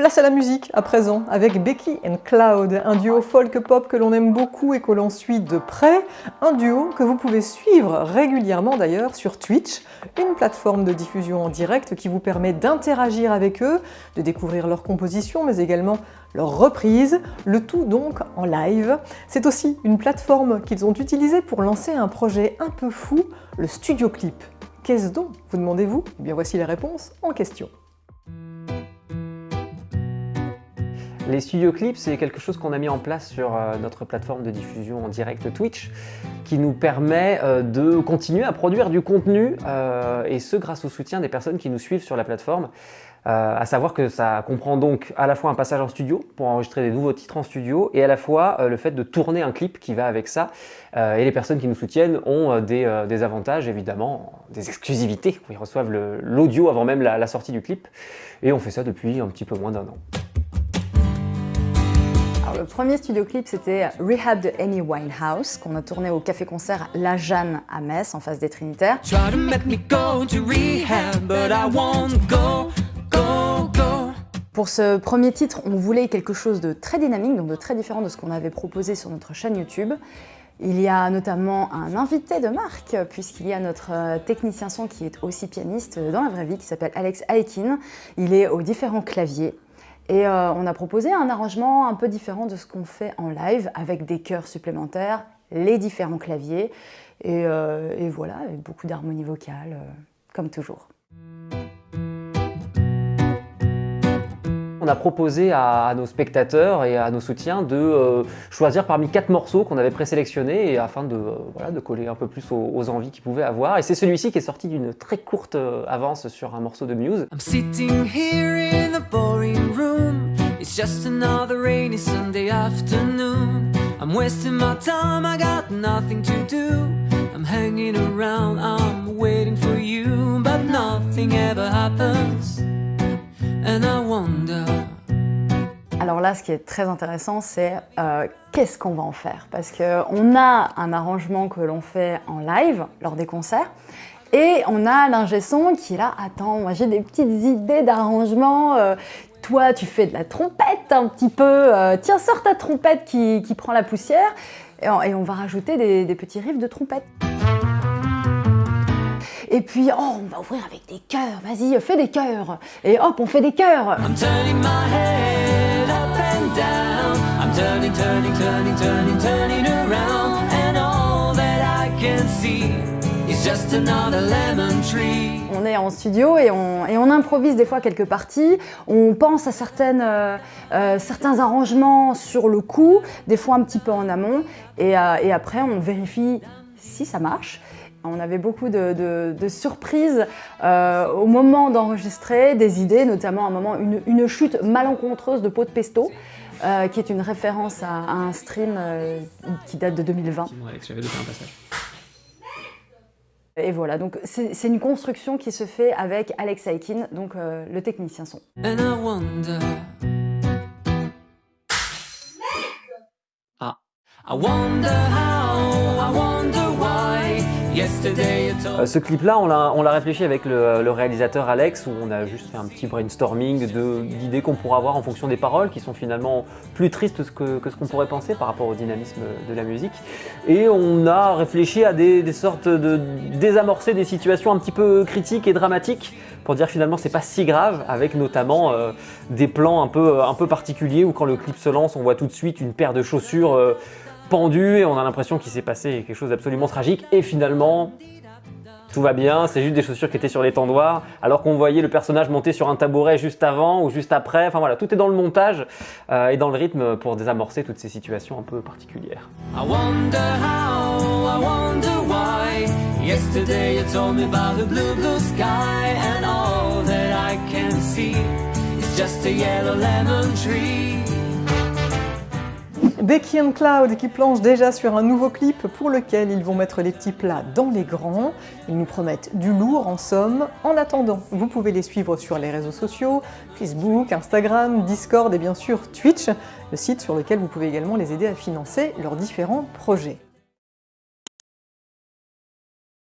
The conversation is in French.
Place à la musique à présent avec Becky and Cloud, un duo folk-pop que l'on aime beaucoup et que l'on suit de près, un duo que vous pouvez suivre régulièrement d'ailleurs sur Twitch, une plateforme de diffusion en direct qui vous permet d'interagir avec eux, de découvrir leurs compositions mais également leurs reprises, le tout donc en live. C'est aussi une plateforme qu'ils ont utilisée pour lancer un projet un peu fou, le Studio Clip. Qu'est-ce donc Vous demandez-vous? Eh bien voici les réponses en question. Les studio clips, c'est quelque chose qu'on a mis en place sur euh, notre plateforme de diffusion en direct Twitch qui nous permet euh, de continuer à produire du contenu euh, et ce grâce au soutien des personnes qui nous suivent sur la plateforme. à savoir que ça comprend donc à la fois un passage en studio pour enregistrer des nouveaux titres en studio et à la fois le fait de tourner un clip qui va avec ça. et les personnes qui nous soutiennent ont des, avantages évidemment, des exclusivités. Ils reçoivent l'audio avant même la sortie du clip et on fait ça depuis un petit peu moins d'un an le premier studio clip, c'était Rehab de Amy Winehouse, qu'on a tourné au café-concert La Jeanne à Metz, en face des Trinitaires. Pour ce premier titre, on voulait quelque chose de très dynamique, donc de très différent de ce qu'on avait proposé sur notre chaîne YouTube. Il y a notamment un invité de marque, puisqu'il y a notre euh, technicien son qui est aussi pianiste dans la vraie vie, qui s'appelle Alex Aikin. Il est aux différents claviers. Et euh, on a proposé un arrangement un peu différent de ce qu'on fait en live, avec des chœurs supplémentaires, les différents claviers, et, euh, voilà, beaucoup d'harmonie vocale, euh, comme toujours. On a proposé à, nos spectateurs et à nos soutiens de choisir parmi quatre morceaux qu'on avait présélectionnés afin de, de coller un peu plus aux, envies qu'ils pouvaient avoir. Et c'est celui-ci qui est sorti d'une très courte avance sur un morceau de Muse. Just another rainy Sunday afternoon. I'm wasting my time, I got nothing to do. I'm hanging around, I'm waiting for you, but nothing ever happens. And I wonder. Alors là, ce qui est très intéressant, c'est euh, qu'est-ce qu'on va en faire? Parce qu'on a un arrangement que l'on fait en live lors des concerts, et on a l'ingé son qui est là, attends, moi j'ai des petites idées d'arrangement, euh, toi, tu fais de la trompette un petit peu. Euh, tiens, sors ta trompette qui, prend la poussière. Et on, va rajouter des, petits riffs de trompette. Et puis, oh, on va ouvrir avec des chœurs. Vas-y, fais des chœurs. Et hop, on fait des chœurs. I'm On est en studio et on, improvise des fois quelques parties. On pense à certaines, euh, euh, certains arrangements sur le coup, des fois un petit peu en amont. Et, euh, après, on vérifie si ça marche. On avait beaucoup de, surprises au moment d'enregistrer, des idées, notamment à un moment une, chute malencontreuse de pot de pesto. qui est une référence à, un stream qui date de 2020. J'avais un passage. Et voilà, donc c'est une construction qui se fait avec Alex Aikin, donc euh, le technicien son. Ah. I wonder how, I wonder euh, ce clip-là, on l'a réfléchi avec le, réalisateur Alex, où on a juste fait un petit brainstorming d'idées qu'on pourrait avoir en fonction des paroles, qui sont finalement plus tristes que, ce qu'on pourrait penser par rapport au dynamisme de la musique. Et on a réfléchi à des, sortes de désamorcer des situations un petit peu critiques et dramatiques, pour dire finalement c'est pas si grave, avec notamment euh, des plans un peu, un peu particuliers, où quand le clip se lance, on voit tout de suite une paire de chaussures euh, pendu et on a l'impression qu'il s'est passé quelque chose d'absolument tragique. Et finalement tout va bien, c'est juste des chaussures qui étaient sur l'étendoir, alors qu'on voyait le personnage monter sur un tabouret juste avant ou juste après. Enfin voilà, tout est dans le montage euh, et dans le rythme pour désamorcer toutes ces situations un peu particulières. Becky and Cloud qui planche déjà sur un nouveau clip pour lequel ils vont mettre les petits plats dans les grands. Ils nous promettent du lourd en somme. En attendant, vous pouvez les suivre sur les réseaux sociaux, Facebook, Instagram, Discord et bien sûr Twitch, le site sur lequel vous pouvez également les aider à financer leurs différents projets.